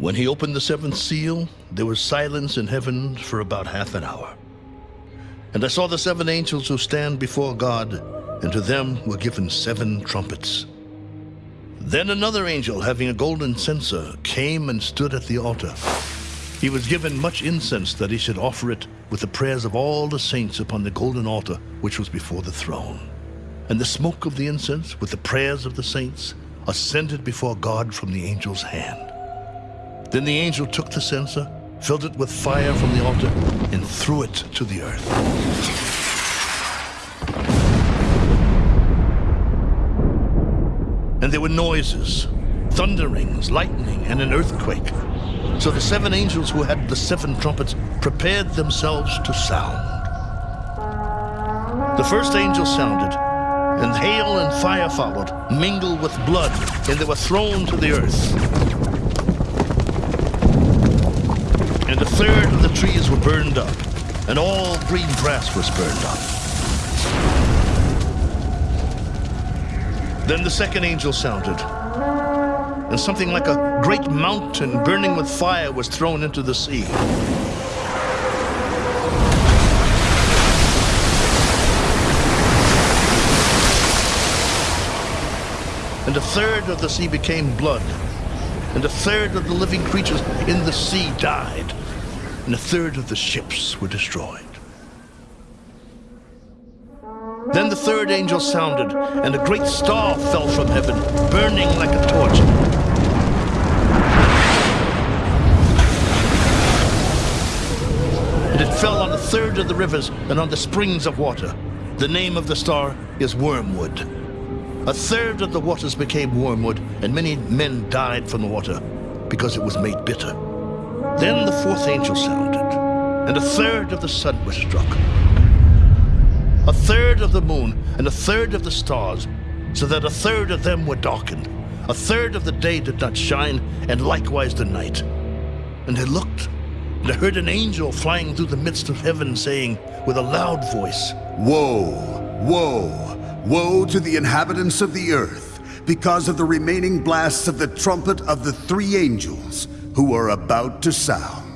When he opened the seventh seal, there was silence in heaven for about half an hour. And I saw the seven angels who stand before God, and to them were given seven trumpets. Then another angel, having a golden censer, came and stood at the altar. He was given much incense that he should offer it with the prayers of all the saints upon the golden altar which was before the throne. And the smoke of the incense with the prayers of the saints ascended before God from the angel's hand. Then the angel took the censer, filled it with fire from the altar, and threw it to the earth. And there were noises, thunderings, lightning, and an earthquake. So the seven angels who had the seven trumpets prepared themselves to sound. The first angel sounded, and hail and fire followed, mingled with blood, and they were thrown to the earth. Third of the trees were burned up, and all green grass was burned up. Then the second angel sounded, and something like a great mountain burning with fire was thrown into the sea. And a third of the sea became blood, and a third of the living creatures in the sea died, and a third of the ships were destroyed. Then the third angel sounded, and a great star fell from heaven, burning like a torch. And it fell on a third of the rivers and on the springs of water. The name of the star is Wormwood. A third of the waters became wormwood, and many men died from the water because it was made bitter. The fourth angel sounded, and a third of the sun was struck a third of the moon, and a third of the stars, so that a third of them were darkened. A third of the day did not shine, and likewise the night. And I looked, and I heard an angel flying through the midst of heaven, saying with a loud voice, Woe, woe, woe to the inhabitants of the earth, because of the remaining blasts of the trumpet of the three angels who are about to sound.